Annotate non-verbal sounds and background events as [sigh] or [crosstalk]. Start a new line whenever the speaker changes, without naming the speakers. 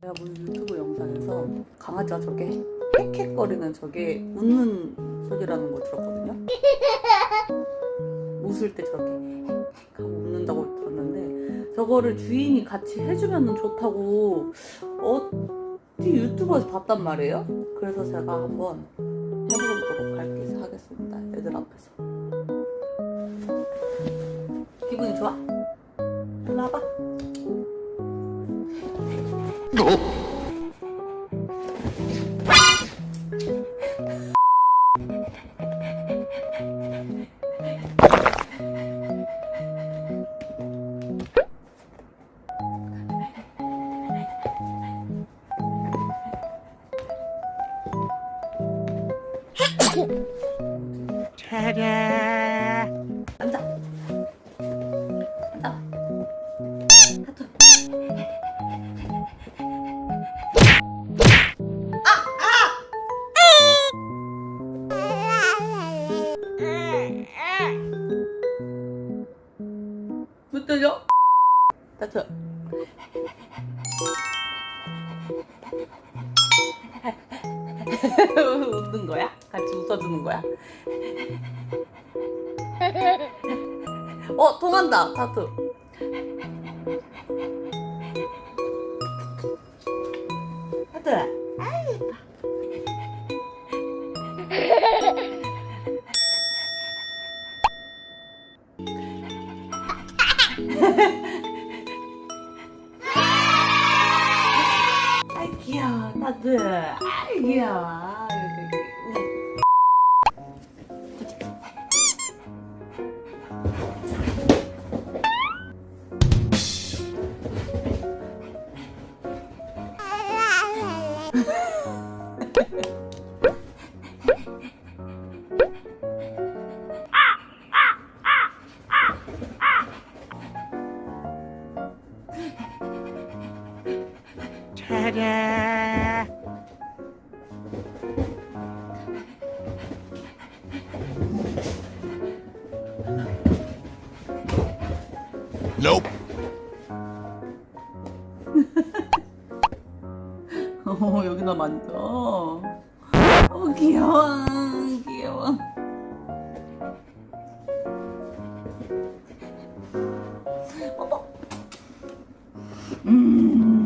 내가 본 유튜브 영상에서 강아지가 저게 헥헥거리는 저게 웃는 소리라는 거 들었거든요. [laughs] 웃을 때 저렇게 헥헥 하고 웃는다고 들었는데 저거를 주인이 같이 해주면 좋다고 어디 유튜브에서 봤단 말이에요. 그래서 제가 한번 해보도록 할게 하겠습니다. 애들 앞에서. 기분이 좋아? 일로 와봐. 앉아. 앉아. 하트. 못 때려? 다쳐. 웃는 거야? 같이 웃어주는 거야? 어 통한다 타투 타투 아이 예뻐 아이 귀여워 타투 아이 귀여워
해라 [laughs]
어, 여기나 만져. 어, 귀여워. 귀여워. 뽀뽀. 음.